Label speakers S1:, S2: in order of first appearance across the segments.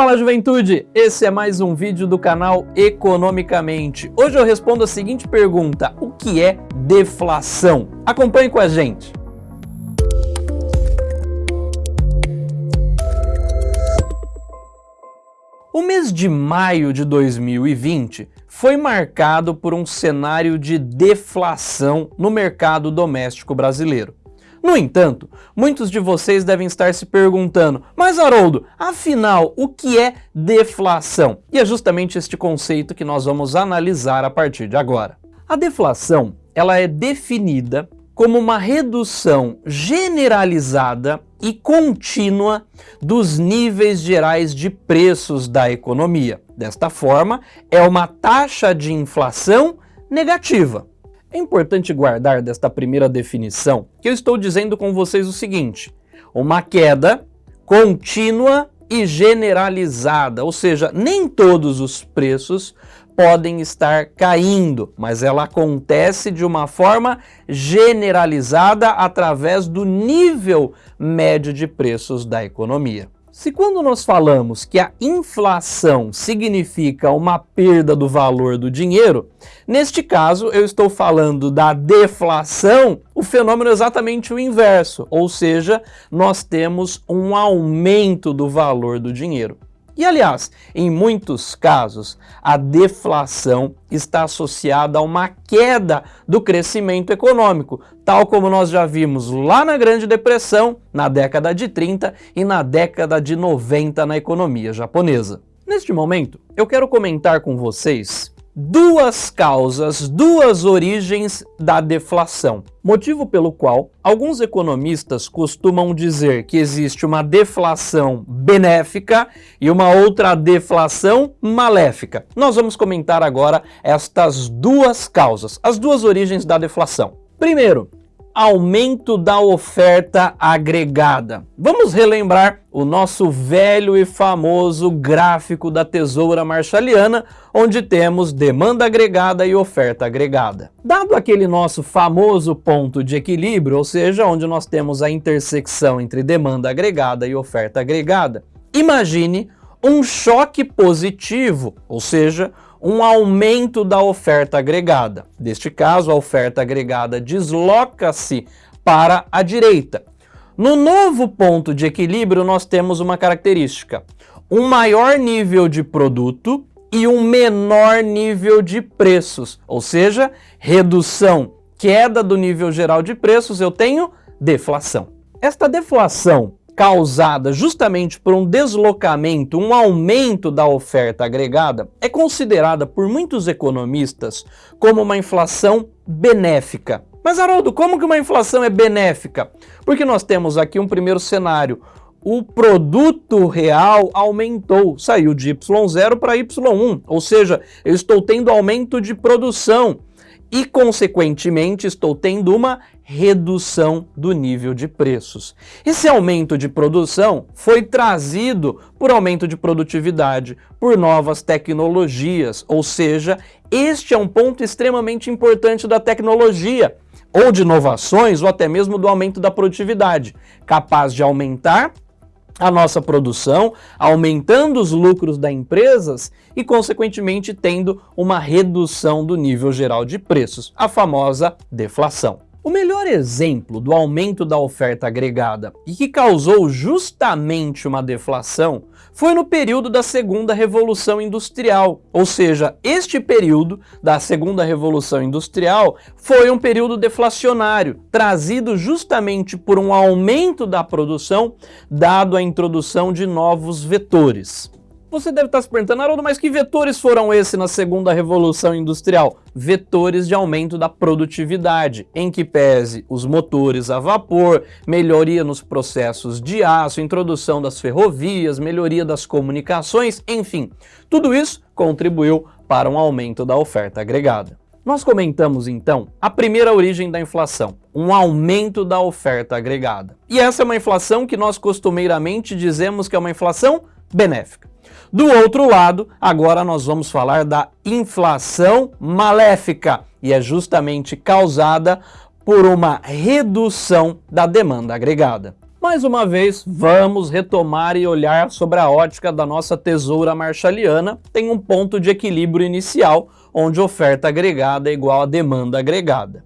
S1: Fala juventude, esse é mais um vídeo do canal Economicamente. Hoje eu respondo a seguinte pergunta, o que é deflação? Acompanhe com a gente. O mês de maio de 2020 foi marcado por um cenário de deflação no mercado doméstico brasileiro. No entanto, muitos de vocês devem estar se perguntando, mas Haroldo, afinal, o que é deflação? E é justamente este conceito que nós vamos analisar a partir de agora. A deflação ela é definida como uma redução generalizada e contínua dos níveis gerais de preços da economia. Desta forma, é uma taxa de inflação negativa. É importante guardar desta primeira definição que eu estou dizendo com vocês o seguinte, uma queda contínua e generalizada, ou seja, nem todos os preços podem estar caindo, mas ela acontece de uma forma generalizada através do nível médio de preços da economia. Se quando nós falamos que a inflação significa uma perda do valor do dinheiro, neste caso eu estou falando da deflação, o fenômeno é exatamente o inverso, ou seja, nós temos um aumento do valor do dinheiro. E aliás, em muitos casos, a deflação está associada a uma queda do crescimento econômico, tal como nós já vimos lá na Grande Depressão, na década de 30 e na década de 90 na economia japonesa. Neste momento, eu quero comentar com vocês duas causas, duas origens da deflação. Motivo pelo qual alguns economistas costumam dizer que existe uma deflação benéfica e uma outra deflação maléfica. Nós vamos comentar agora estas duas causas, as duas origens da deflação. Primeiro, aumento da oferta agregada. Vamos relembrar o nosso velho e famoso gráfico da tesoura marshalliana, onde temos demanda agregada e oferta agregada. Dado aquele nosso famoso ponto de equilíbrio, ou seja, onde nós temos a intersecção entre demanda agregada e oferta agregada, imagine um choque positivo, ou seja, um aumento da oferta agregada. Neste caso, a oferta agregada desloca-se para a direita. No novo ponto de equilíbrio, nós temos uma característica. Um maior nível de produto e um menor nível de preços, ou seja, redução, queda do nível geral de preços, eu tenho deflação. Esta deflação causada justamente por um deslocamento, um aumento da oferta agregada, é considerada por muitos economistas como uma inflação benéfica. Mas Haroldo, como que uma inflação é benéfica? Porque nós temos aqui um primeiro cenário, o produto real aumentou, saiu de Y0 para Y1, ou seja, eu estou tendo aumento de produção e, consequentemente, estou tendo uma redução do nível de preços. Esse aumento de produção foi trazido por aumento de produtividade, por novas tecnologias, ou seja, este é um ponto extremamente importante da tecnologia, ou de inovações, ou até mesmo do aumento da produtividade, capaz de aumentar a nossa produção, aumentando os lucros das empresas e, consequentemente, tendo uma redução do nível geral de preços, a famosa deflação. O melhor exemplo do aumento da oferta agregada e que causou justamente uma deflação foi no período da segunda revolução industrial, ou seja, este período da segunda revolução industrial foi um período deflacionário, trazido justamente por um aumento da produção dado a introdução de novos vetores. Você deve estar se perguntando, Haroldo, mas que vetores foram esses na segunda revolução industrial? Vetores de aumento da produtividade, em que pese os motores a vapor, melhoria nos processos de aço, introdução das ferrovias, melhoria das comunicações, enfim, tudo isso contribuiu para um aumento da oferta agregada. Nós comentamos então a primeira origem da inflação, um aumento da oferta agregada. E essa é uma inflação que nós costumeiramente dizemos que é uma inflação benéfica. Do outro lado, agora nós vamos falar da inflação maléfica, e é justamente causada por uma redução da demanda agregada. Mais uma vez, vamos retomar e olhar sobre a ótica da nossa tesoura marshalliana. Tem um ponto de equilíbrio inicial, onde oferta agregada é igual a demanda agregada.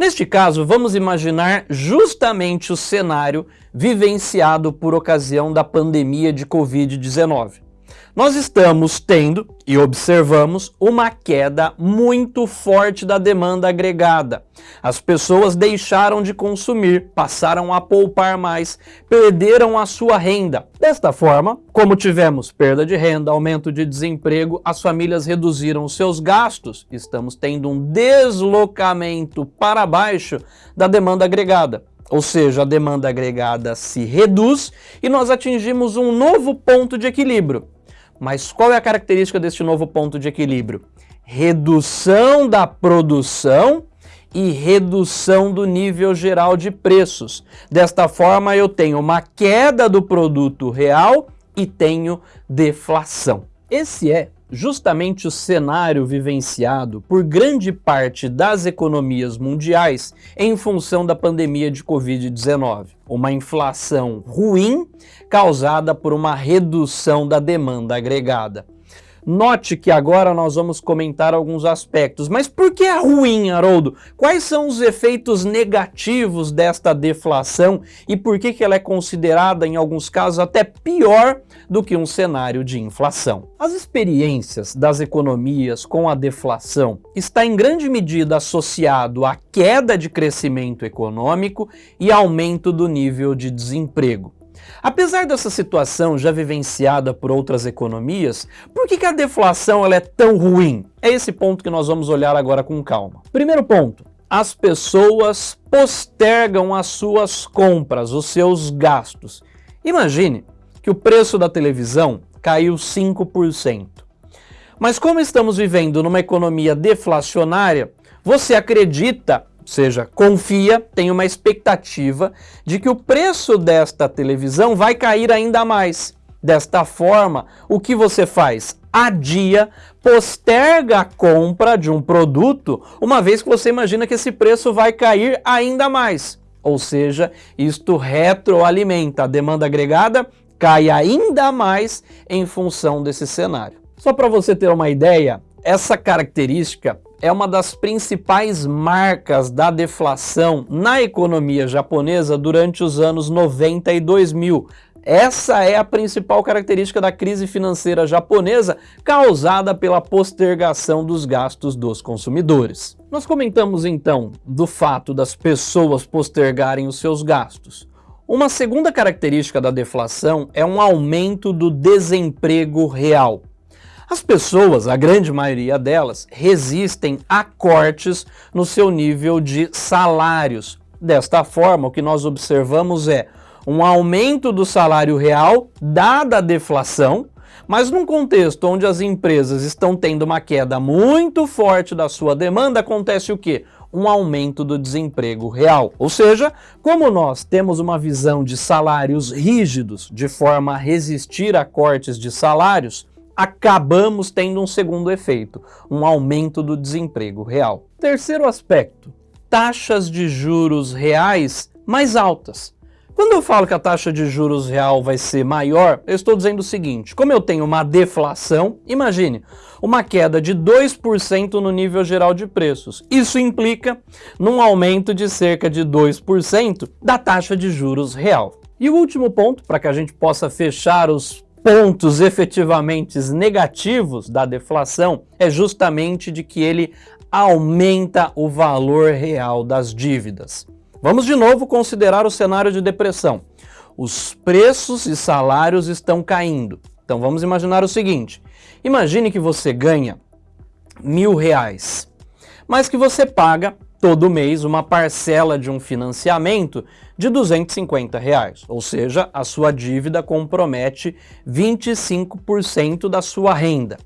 S1: Neste caso, vamos imaginar justamente o cenário vivenciado por ocasião da pandemia de Covid-19 nós estamos tendo e observamos uma queda muito forte da demanda agregada. As pessoas deixaram de consumir, passaram a poupar mais, perderam a sua renda. Desta forma, como tivemos perda de renda, aumento de desemprego, as famílias reduziram seus gastos. Estamos tendo um deslocamento para baixo da demanda agregada ou seja, a demanda agregada se reduz e nós atingimos um novo ponto de equilíbrio. Mas qual é a característica deste novo ponto de equilíbrio? Redução da produção e redução do nível geral de preços. Desta forma, eu tenho uma queda do produto real e tenho deflação. Esse é justamente o cenário vivenciado por grande parte das economias mundiais em função da pandemia de Covid-19. Uma inflação ruim causada por uma redução da demanda agregada. Note que agora nós vamos comentar alguns aspectos. Mas por que é ruim, Haroldo? Quais são os efeitos negativos desta deflação e por que, que ela é considerada, em alguns casos, até pior do que um cenário de inflação? As experiências das economias com a deflação está em grande medida associado à queda de crescimento econômico e aumento do nível de desemprego. Apesar dessa situação já vivenciada por outras economias, por que, que a deflação é tão ruim? É esse ponto que nós vamos olhar agora com calma. Primeiro ponto, as pessoas postergam as suas compras, os seus gastos. Imagine que o preço da televisão caiu 5%. Mas como estamos vivendo numa economia deflacionária, você acredita seja, confia, tem uma expectativa de que o preço desta televisão vai cair ainda mais. Desta forma, o que você faz? Adia, posterga a compra de um produto, uma vez que você imagina que esse preço vai cair ainda mais. Ou seja, isto retroalimenta a demanda agregada, cai ainda mais em função desse cenário. Só para você ter uma ideia, essa característica é uma das principais marcas da deflação na economia japonesa durante os anos 90 e 2000. Essa é a principal característica da crise financeira japonesa causada pela postergação dos gastos dos consumidores. Nós comentamos então do fato das pessoas postergarem os seus gastos. Uma segunda característica da deflação é um aumento do desemprego real. As pessoas, a grande maioria delas, resistem a cortes no seu nível de salários. Desta forma, o que nós observamos é um aumento do salário real, dada a deflação, mas num contexto onde as empresas estão tendo uma queda muito forte da sua demanda, acontece o quê? Um aumento do desemprego real. Ou seja, como nós temos uma visão de salários rígidos, de forma a resistir a cortes de salários, acabamos tendo um segundo efeito, um aumento do desemprego real. Terceiro aspecto, taxas de juros reais mais altas. Quando eu falo que a taxa de juros real vai ser maior, eu estou dizendo o seguinte, como eu tenho uma deflação, imagine, uma queda de 2% no nível geral de preços. Isso implica num aumento de cerca de 2% da taxa de juros real. E o último ponto, para que a gente possa fechar os pontos efetivamente negativos da deflação é justamente de que ele aumenta o valor real das dívidas. Vamos de novo considerar o cenário de depressão. Os preços e salários estão caindo. Então vamos imaginar o seguinte, imagine que você ganha mil reais, mas que você paga todo mês uma parcela de um financiamento de 250 reais, ou seja, a sua dívida compromete 25% da sua renda.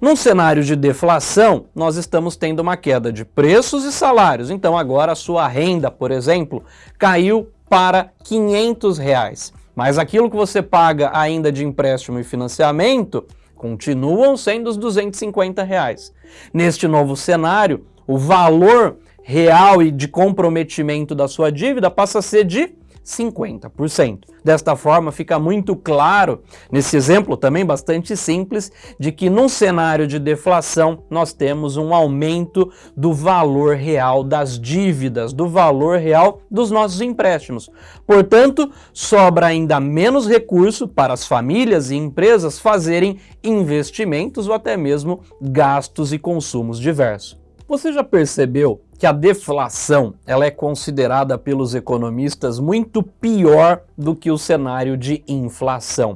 S1: Num cenário de deflação, nós estamos tendo uma queda de preços e salários, então agora a sua renda, por exemplo, caiu para 500 reais. Mas aquilo que você paga ainda de empréstimo e financiamento continuam sendo os 250 reais. Neste novo cenário, o valor real e de comprometimento da sua dívida passa a ser de 50%. Desta forma, fica muito claro, nesse exemplo também bastante simples, de que num cenário de deflação nós temos um aumento do valor real das dívidas, do valor real dos nossos empréstimos. Portanto, sobra ainda menos recurso para as famílias e empresas fazerem investimentos ou até mesmo gastos e consumos diversos. Você já percebeu que a deflação ela é considerada pelos economistas muito pior do que o cenário de inflação.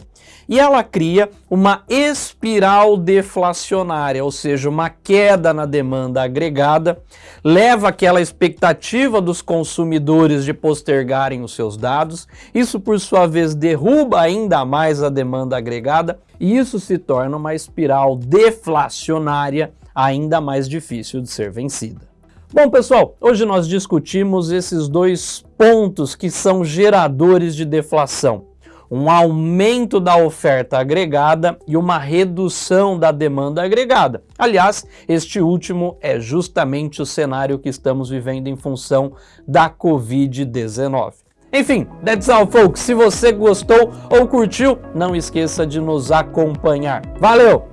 S1: E ela cria uma espiral deflacionária, ou seja, uma queda na demanda agregada, leva aquela expectativa dos consumidores de postergarem os seus dados, isso por sua vez derruba ainda mais a demanda agregada e isso se torna uma espiral deflacionária ainda mais difícil de ser vencida. Bom, pessoal, hoje nós discutimos esses dois pontos que são geradores de deflação. Um aumento da oferta agregada e uma redução da demanda agregada. Aliás, este último é justamente o cenário que estamos vivendo em função da Covid-19. Enfim, that's all folks. Se você gostou ou curtiu, não esqueça de nos acompanhar. Valeu!